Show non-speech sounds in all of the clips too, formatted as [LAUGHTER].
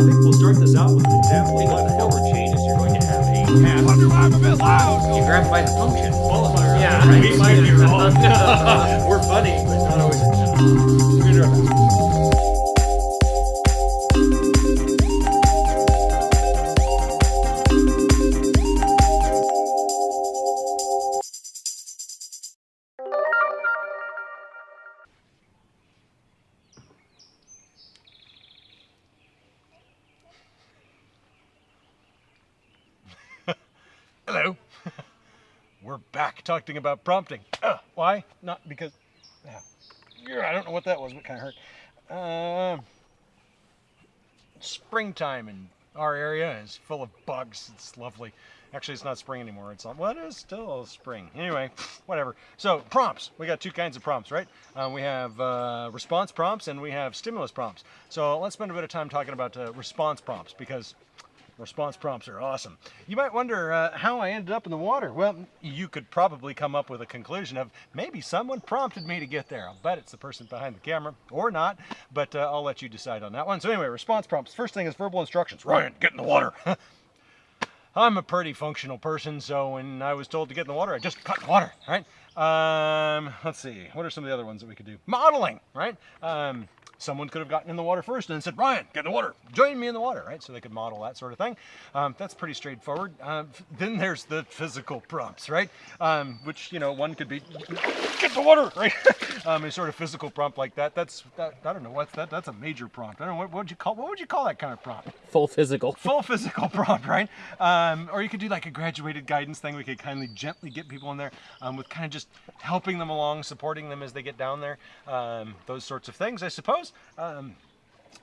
think we'll start this out with an example what the hell changes. You're going to have a path. Wonder why I'm a bit loud. You grab by the function. Oh, Qualifier. Yeah, right. right. We might be wrong. We're [LAUGHS] funny, back talking about prompting. Uh, why? Not because. Yeah. I don't know what that was, but kind of hurt. Um, springtime in our area is full of bugs. It's lovely. Actually, it's not spring anymore. It's. What is still spring? Anyway, whatever. So prompts. We got two kinds of prompts, right? Um, we have uh, response prompts and we have stimulus prompts. So let's spend a bit of time talking about uh, response prompts because Response prompts are awesome. You might wonder uh, how I ended up in the water. Well, you could probably come up with a conclusion of maybe someone prompted me to get there. I'll bet it's the person behind the camera or not, but uh, I'll let you decide on that one. So anyway, response prompts. First thing is verbal instructions. Ryan, get in the water. [LAUGHS] I'm a pretty functional person, so when I was told to get in the water, I just got in the water, right? Um, let's see, what are some of the other ones that we could do? Modeling, right? Um, someone could have gotten in the water first and then said, Ryan, get in the water, join me in the water, right? So they could model that sort of thing. Um, that's pretty straightforward. Um, [LAUGHS] then there's the physical prompts, right? Um, which, you know, one could be, get in the water, right? [LAUGHS] um, a sort of physical prompt like that. That's, that, I don't know, what's that? That's a major prompt. I don't know, what, what would you call, what would you call that kind of prompt? Full physical. [LAUGHS] full physical prompt, right? Um, or you could do like a graduated guidance thing. We could kindly, gently get people in there um, with kind of just helping them along, supporting them as they get down there. Um, those sorts of things, I suppose. Um,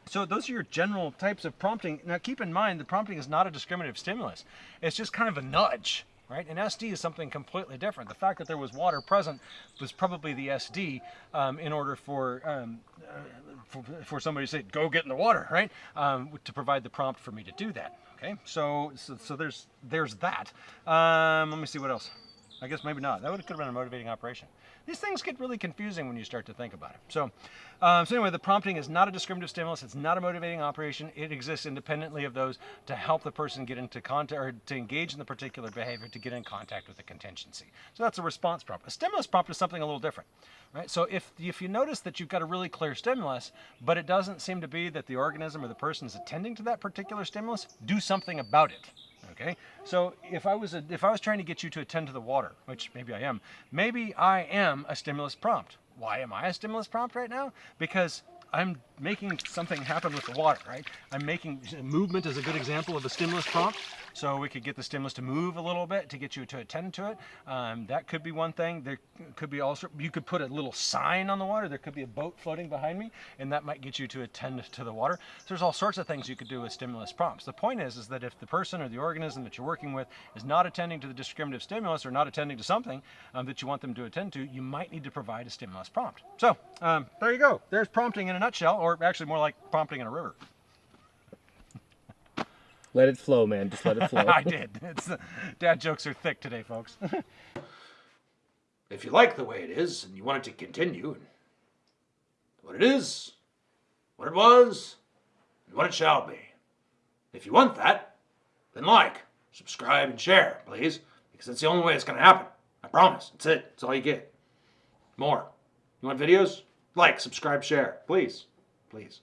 so those are your general types of prompting. Now keep in mind, the prompting is not a discriminative stimulus. It's just kind of a nudge, right? An SD is something completely different. The fact that there was water present was probably the SD um, in order for, um, uh, for for somebody to say, "Go get in the water," right? Um, to provide the prompt for me to do that. Okay, so so, so there's there's that. Um, let me see what else. I guess maybe not. That would could have been a motivating operation. These things get really confusing when you start to think about it. So, um, so anyway, the prompting is not a discriminative stimulus. It's not a motivating operation. It exists independently of those to help the person get into contact or to engage in the particular behavior to get in contact with the contingency. So that's a response prompt. A stimulus prompt is something a little different, right? So if if you notice that you've got a really clear stimulus, but it doesn't seem to be that the organism or the person is attending to that particular stimulus, do something about it. Okay, so if I was a, if I was trying to get you to attend to the water, which maybe I am, maybe I am a stimulus prompt. Why am I a stimulus prompt right now? Because I'm making something happen with the water, right? I'm making movement is a good example of a stimulus prompt. So we could get the stimulus to move a little bit to get you to attend to it. Um, that could be one thing. There could be also, you could put a little sign on the water. There could be a boat floating behind me and that might get you to attend to the water. So there's all sorts of things you could do with stimulus prompts. The point is, is that if the person or the organism that you're working with is not attending to the discriminative stimulus or not attending to something um, that you want them to attend to, you might need to provide a stimulus prompt. So um, there you go. There's prompting in a nutshell, or actually more like prompting in a river. Let it flow, man. Just let it flow. [LAUGHS] I did. It's, uh, dad jokes are thick today, folks. If you like the way it is and you want it to continue, what it is, what it was, and what it shall be. If you want that, then like, subscribe, and share, please, because that's the only way it's going to happen. I promise. That's it. That's all you get. More. You want videos? Like, subscribe, share. Please. Please.